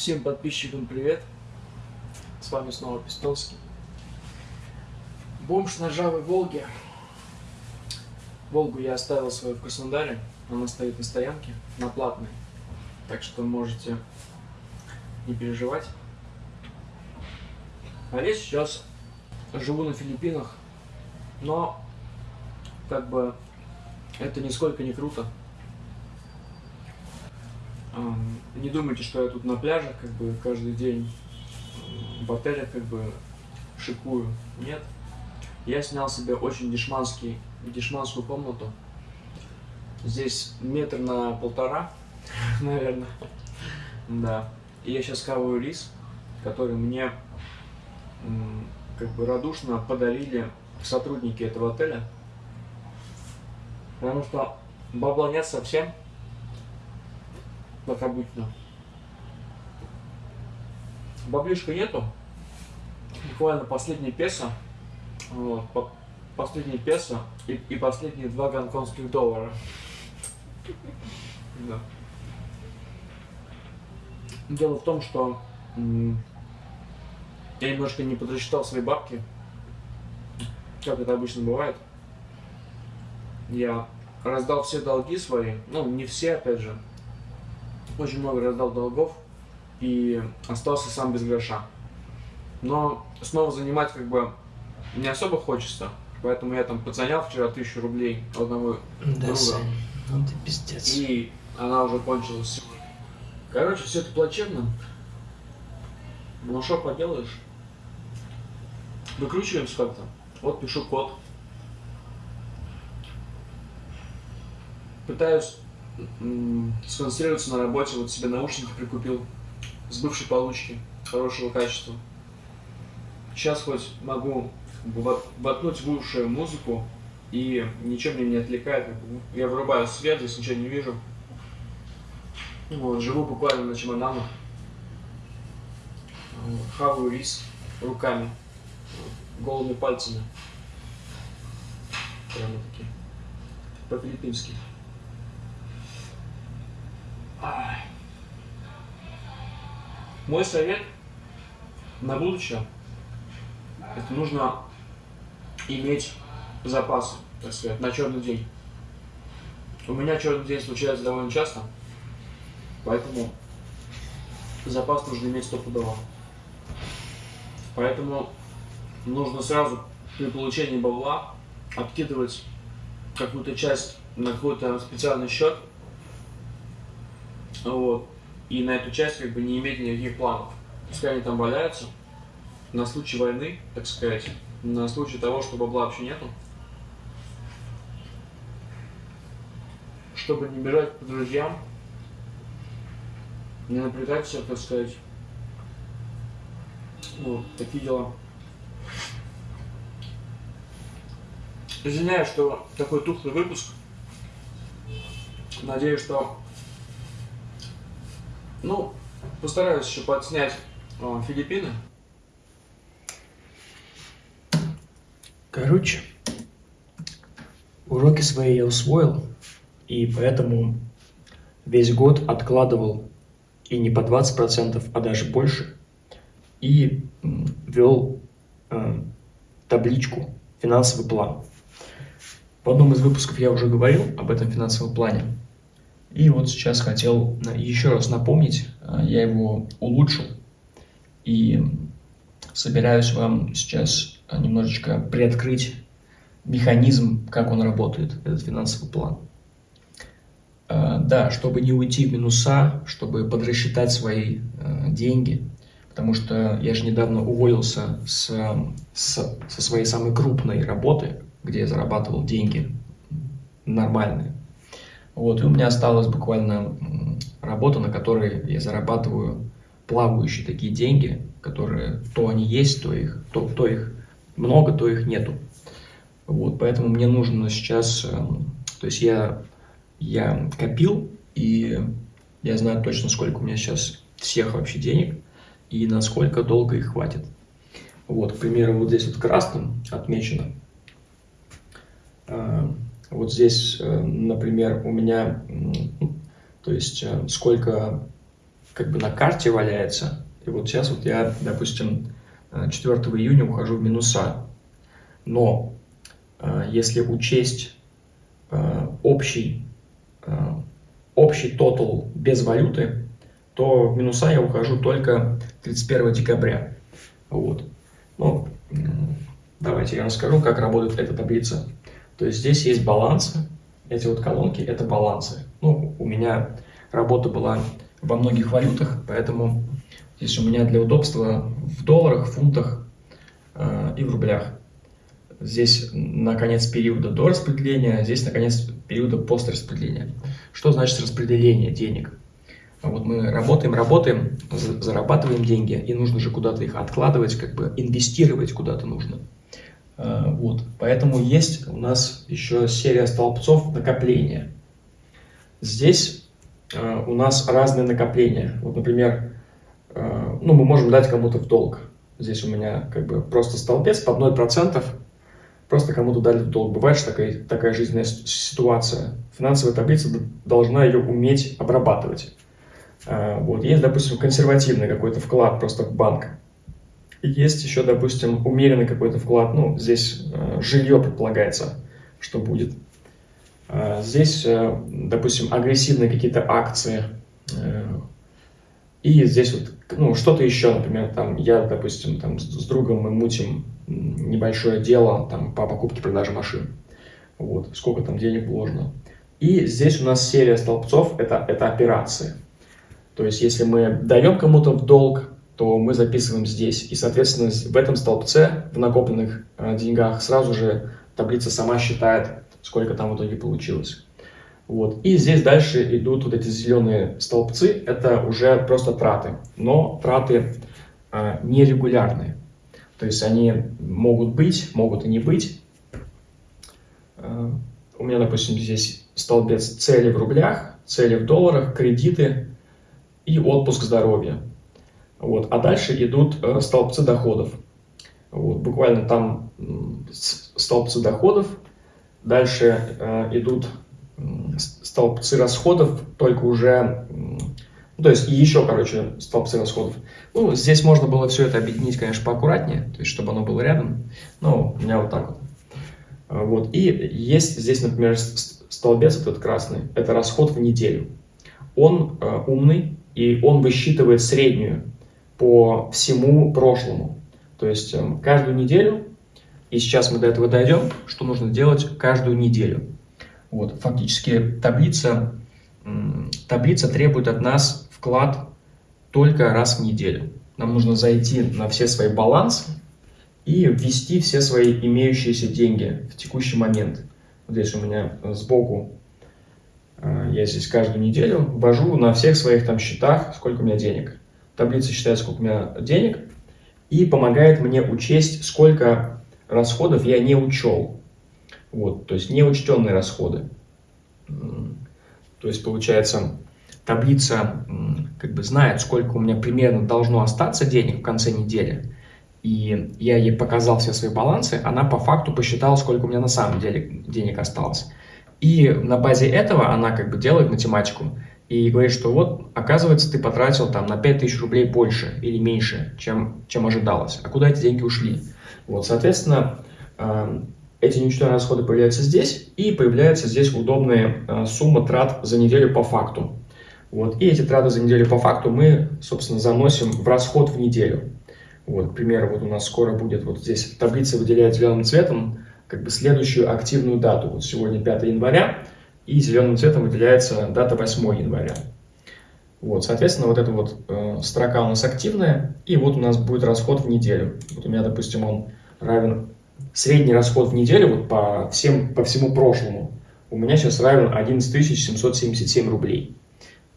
Всем подписчикам привет! С вами снова Пистолский. Бомж на ржавой Волге. Волгу я оставил свою в Краснодаре. Она стоит на стоянке, на платной. Так что можете не переживать. А я сейчас живу на Филиппинах, но как бы это нисколько не круто. Не думайте, что я тут на пляжах как бы каждый день в отелях как бы шикую. Нет. Я снял себе очень дешманский, дешманскую комнату. Здесь метр на полтора, наверное. Да. И я сейчас хаваю рис, который мне как бы радушно подарили сотрудники этого отеля. Потому что бабла нет совсем как обычно. Баблишка нету. Буквально последний песо. Вот, по песо и, и последние два гонконгских доллара. Да. Дело в том, что я немножко не подрасчитал свои бабки. Как это обычно бывает. Я раздал все долги свои. Ну, не все, опять же очень много раздал долгов и остался сам без гроша. Но снова занимать как бы не особо хочется, поэтому я там подзанял вчера тысячу рублей одного да, друга. Сань, ну ты пиздец. И она уже кончилась Короче, все это плачевно. Ну что поделаешь? Выкручиваемся как-то. Вот пишу код. Пытаюсь сконцентрироваться на работе, вот себе наушники прикупил с бывшей получки, хорошего качества. Сейчас хоть могу воткнуть в уши музыку, и ничего меня не отвлекает. Я врубаю свет, здесь ничего не вижу. Вот, живу буквально на чемоданах. Хаваю рис руками, голыми пальцами. Прямо такие. По-филиппински. Мой совет на будущее, это нужно иметь запасы, так сказать, на черный день. У меня черный день случается довольно часто, поэтому запас нужно иметь стопудово. Поэтому нужно сразу при получении бабла откидывать какую-то часть на какой-то специальный счет, вот. И на эту часть как бы не иметь никаких планов. Пускай они там валяются, на случай войны, так сказать, на случай того, что бабла вообще нету. Чтобы не бежать по друзьям, не напрягать все, так сказать. Ну, такие дела. Извиняюсь, что такой тухлый выпуск. Надеюсь, что ну, постараюсь еще подснять о, Филиппины. Короче, уроки свои я усвоил, и поэтому весь год откладывал и не по 20%, а даже больше, и вел э, табличку «Финансовый план». В одном из выпусков я уже говорил об этом финансовом плане. И вот сейчас хотел еще раз напомнить, а, я его улучшил и собираюсь вам сейчас немножечко приоткрыть механизм, как он работает, этот финансовый план. А, да, чтобы не уйти в минуса, чтобы подрасчитать свои а, деньги, потому что я же недавно уволился с, с, со своей самой крупной работы, где я зарабатывал деньги нормальные. Вот, и у меня осталась буквально работа, на которой я зарабатываю плавающие такие деньги, которые то они есть, то их, то, то их много, то их нету. Вот, поэтому мне нужно сейчас, эм, то есть я, я копил, и я знаю точно, сколько у меня сейчас всех вообще денег, и насколько долго их хватит. Вот, к примеру, вот здесь вот красным отмечено эм, вот здесь, э, например, у меня, то есть э, сколько как бы на карте валяется. И вот сейчас вот я, допустим, 4 июня ухожу в минуса. Но если учесть общий, общий тотал без валюты, то в минуса я ухожу только 31 декабря. Вот. Ну, давайте я расскажу, как работает эта таблица. То есть здесь есть балансы, эти вот колонки – это балансы. Ну, у меня работа была во многих валютах, поэтому здесь у меня для удобства в долларах, фунтах э, и в рублях. Здесь на конец периода до распределения, а здесь на конец периода после распределения. Что значит распределение денег? Вот мы работаем, работаем, зарабатываем деньги, и нужно же куда-то их откладывать, как бы инвестировать куда-то нужно. А, вот. Поэтому есть у нас еще серия столбцов накопления. Здесь а, у нас разные накопления. Вот, например, а, ну, мы можем дать кому-то в долг. Здесь у меня как бы просто столбец под 0%, просто кому-то дали в долг. Бывает что такая, такая жизненная ситуация. Финансовая таблица должна ее уметь обрабатывать. Вот. Есть, допустим, консервативный какой-то вклад просто в банк. Есть еще, допустим, умеренный какой-то вклад, ну, здесь э, жилье предполагается, что будет. Э, здесь, э, допустим, агрессивные какие-то акции. Э, и здесь вот, ну, что-то еще, например, там, я, допустим, там, с, другом мы мутим небольшое дело там, по покупке-продаже машин. Вот, сколько там денег вложено. И здесь у нас серия столбцов, это, это операции. То есть, если мы даем кому-то в долг, то мы записываем здесь. И, соответственно, в этом столбце, в накопленных э, деньгах, сразу же таблица сама считает, сколько там в итоге получилось. Вот. И здесь дальше идут вот эти зеленые столбцы, это уже просто траты, но траты э, нерегулярные. То есть они могут быть, могут и не быть. Э, у меня, допустим, здесь столбец цели в рублях, цели в долларах, кредиты и отпуск здоровья. Вот. А дальше идут э, столбцы доходов. Вот. Буквально там столбцы доходов. Дальше э, идут столбцы расходов, только уже... Ну, то есть еще, короче, столбцы расходов. Ну, здесь можно было все это объединить, конечно, поаккуратнее, то есть, чтобы оно было рядом. Ну, у меня вот так вот. Вот. И есть здесь, например, столбец этот красный. Это расход в неделю. Он э, умный, и он высчитывает среднюю по всему прошлому. То есть эм, каждую неделю, и сейчас мы до этого дойдем, что нужно делать каждую неделю. Вот, фактически таблица, таблица требует от нас вклад только раз в неделю. Нам нужно зайти на все свои балансы и ввести все свои имеющиеся деньги в текущий момент. Вот здесь у меня сбоку, э, я здесь каждую неделю ввожу на всех своих там счетах, сколько у меня денег таблица считает, сколько у меня денег, и помогает мне учесть, сколько расходов я не учел. Вот, то есть неучтенные расходы. То есть, получается, таблица как бы знает, сколько у меня примерно должно остаться денег в конце недели. И я ей показал все свои балансы, она по факту посчитала, сколько у меня на самом деле денег осталось. И на базе этого она как бы делает математику и говорит, что вот, оказывается, ты потратил там на 5000 рублей больше или меньше, чем, чем ожидалось. А куда эти деньги ушли? Вот, соответственно, э, эти неучтенные расходы появляются здесь, и появляется здесь удобная э, сумма трат за неделю по факту. Вот, и эти траты за неделю по факту мы, собственно, заносим в расход в неделю. Вот, к примеру, вот у нас скоро будет, вот здесь таблица выделяет зеленым цветом, как бы следующую активную дату. Вот сегодня 5 января, и зеленым цветом выделяется дата 8 января. Вот, соответственно, вот эта вот э, строка у нас активная, и вот у нас будет расход в неделю. Вот у меня, допустим, он равен, средний расход в неделю вот по, всем, по всему прошлому, у меня сейчас равен 11 777 рублей.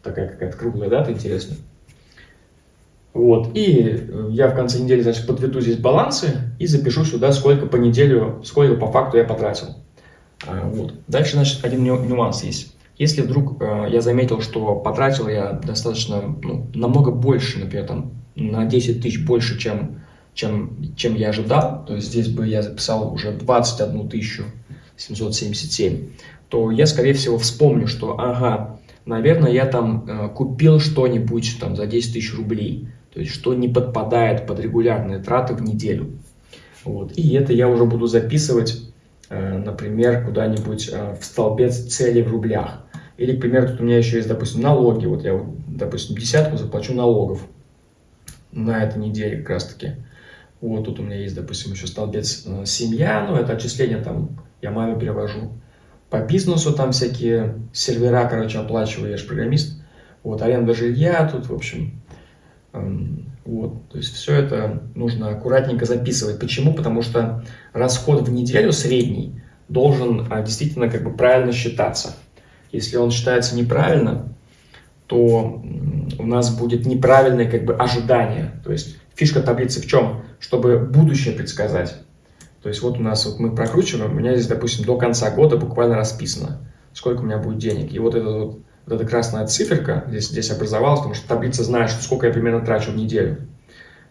Такая какая-то круглая дата, интересная. Вот, и я в конце недели, значит, подведу здесь балансы и запишу сюда, сколько по неделю, сколько по факту я потратил. А, вот. Дальше, значит, один нюанс есть. Если вдруг э, я заметил, что потратил я достаточно, ну, намного больше, например, там, на 10 тысяч больше, чем, чем, чем я ожидал, то есть здесь бы я записал уже 21 тысячу 777, то я, скорее всего, вспомню, что, ага, наверное, я там э, купил что-нибудь там за 10 тысяч рублей, то есть что не подпадает под регулярные траты в неделю. Вот. И это я уже буду записывать, например, куда-нибудь э, в столбец цели в рублях. Или, к примеру, тут у меня еще есть, допустим, налоги. Вот я, допустим, десятку заплачу налогов на этой неделе как раз таки. Вот тут у меня есть, допустим, еще столбец э, семья, ну это отчисления там я маме перевожу. По бизнесу там всякие сервера, короче, оплачиваю, я же программист. Вот, аренда жилья тут, в общем, вот, то есть все это нужно аккуратненько записывать. Почему? Потому что расход в неделю средний должен а, действительно как бы правильно считаться. Если он считается неправильно, то у нас будет неправильное как бы ожидание. То есть фишка таблицы в чем? Чтобы будущее предсказать. То есть вот у нас вот мы прокручиваем, у меня здесь, допустим, до конца года буквально расписано, сколько у меня будет денег. И вот, это вот, вот эта красная циферка здесь, здесь образовалась, потому что таблица знает, что сколько я примерно трачу в неделю.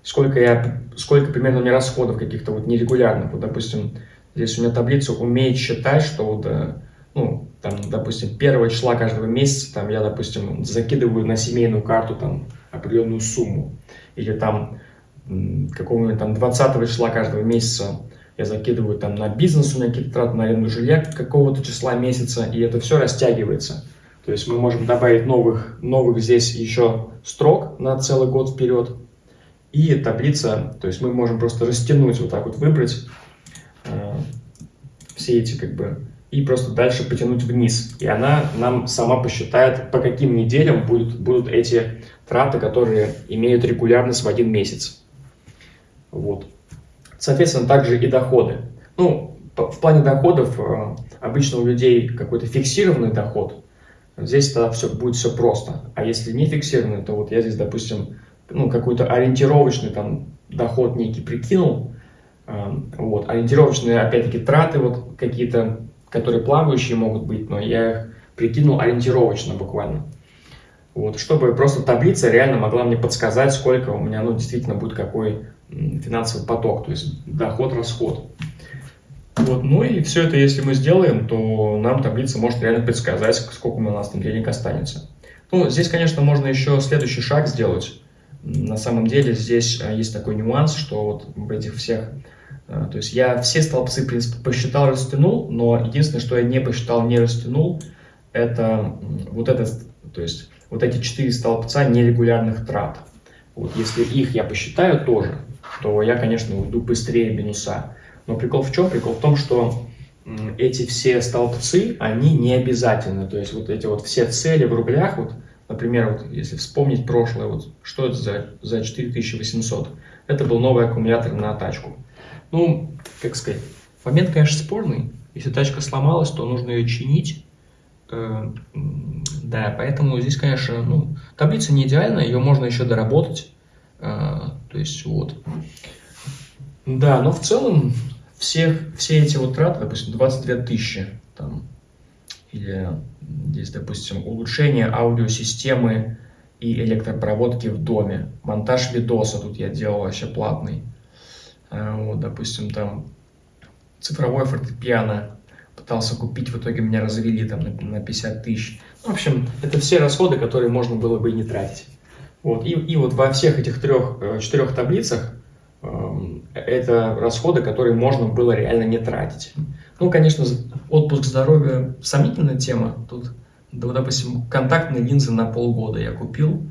Сколько, я, сколько примерно у меня расходов каких-то вот нерегулярных. Вот, допустим, здесь у меня таблица умеет считать, что вот, э, ну, там, допустим, первого числа каждого месяца, там, я, допустим, закидываю на семейную карту там определенную сумму. Или там какого-нибудь там 20 числа каждого месяца я закидываю там на бизнес, у меня какие-то траты на аренду жилья какого-то числа месяца, и это все растягивается. То есть мы можем добавить новых, новых здесь еще строк на целый год вперед. И таблица, то есть мы можем просто растянуть, вот так вот выбрать э, все эти как бы, и просто дальше потянуть вниз. И она нам сама посчитает, по каким неделям будут, будут эти траты, которые имеют регулярность в один месяц. Вот. Соответственно, также и доходы. Ну, в плане доходов э, обычно у людей какой-то фиксированный доход. Здесь тогда все, будет все просто. А если не фиксированный, то вот я здесь, допустим, ну, какой-то ориентировочный там доход некий прикинул. Э, вот, ориентировочные, опять-таки, траты вот какие-то, которые плавающие могут быть, но я их прикинул ориентировочно буквально. Вот, чтобы просто таблица реально могла мне подсказать, сколько у меня, ну, действительно будет какой финансовый поток, то есть доход-расход. Вот. Ну и все это, если мы сделаем, то нам таблица может реально предсказать, сколько у нас там денег останется. Ну, здесь, конечно, можно еще следующий шаг сделать. На самом деле здесь а, есть такой нюанс, что вот в этих всех... А, то есть я все столбцы, в принципе, посчитал, растянул, но единственное, что я не посчитал, не растянул, это вот это, то есть вот эти четыре столбца нерегулярных трат. Вот если их я посчитаю тоже, то я, конечно, уйду быстрее минуса. Но прикол в чем? Прикол в том, что эти все столбцы, они не обязательны. То есть вот эти вот все цели в рублях, вот, например, вот если вспомнить прошлое, вот что это за, за 4800? Это был новый аккумулятор на тачку. Ну, как сказать, момент, конечно, спорный. Если тачка сломалась, то нужно ее чинить. Э, да, поэтому здесь, конечно, ну, таблица не идеальная, ее можно еще доработать. А, то есть вот. Да, но в целом всех, все эти вот траты, допустим, 22 тысячи, там, или здесь, допустим, улучшение аудиосистемы и электропроводки в доме, монтаж видоса тут я делал вообще платный, а, вот, допустим, там цифровое фортепиано пытался купить, в итоге меня развели там на, на 50 тысяч. В общем, это все расходы, которые можно было бы и не тратить. Вот. И, и вот во всех этих трех, э, четырех таблицах эм, это расходы, которые можно было реально не тратить. Ну, конечно, отпуск здоровья сомнительная тема. Тут, допустим, контактные линзы на полгода я купил.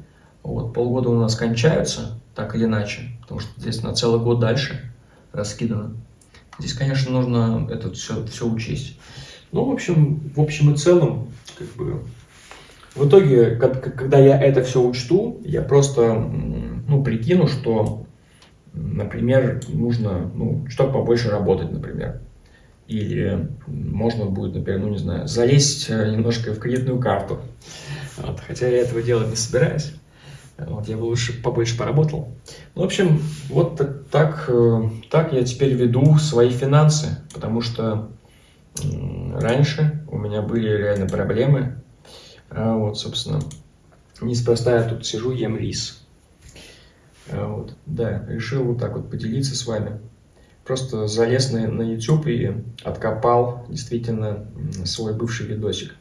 Вот, полгода у нас кончаются, так или иначе, потому что здесь на целый год дальше раскидано. Здесь, конечно, нужно это все, все учесть. Ну, в общем, в общем и целом, как бы, в итоге, когда я это все учту, я просто ну, прикину, что, например, нужно ну, что-то побольше работать, например. Или можно будет, например, ну не знаю, залезть э, немножко в кредитную карту. Вот, хотя я этого делать не собираюсь. Вот, я бы лучше побольше поработал. Ну, в общем, вот так, так, э, так я теперь веду свои финансы, потому что раньше у меня были реально проблемы а вот, собственно, неспроста я тут сижу, ем рис. А вот, да, решил вот так вот поделиться с вами. Просто залез на, на YouTube и откопал действительно свой бывший видосик.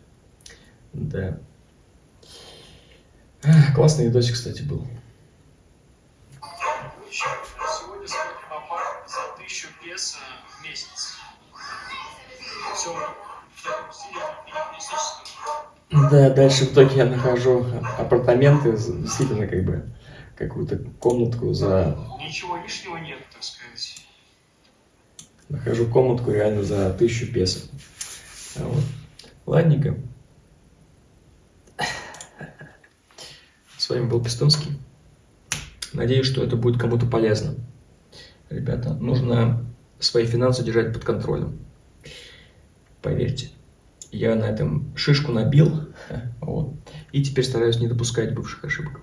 Да. Классный видосик, кстати, был. Сегодня смотрим апарт за 1000 песо в месяц. Все в таком стиле минималистическом. Да, дальше в итоге я нахожу апартаменты, действительно, как бы, какую-то комнатку за... Ничего лишнего нет, так сказать. Нахожу комнатку реально за тысячу песо. А вот. Ладненько. С вами был Пистунский. Надеюсь, что это будет кому-то полезно. Ребята, нужно свои финансы держать под контролем. Поверьте. Я на этом шишку набил. Вот. И теперь стараюсь не допускать бывших ошибок.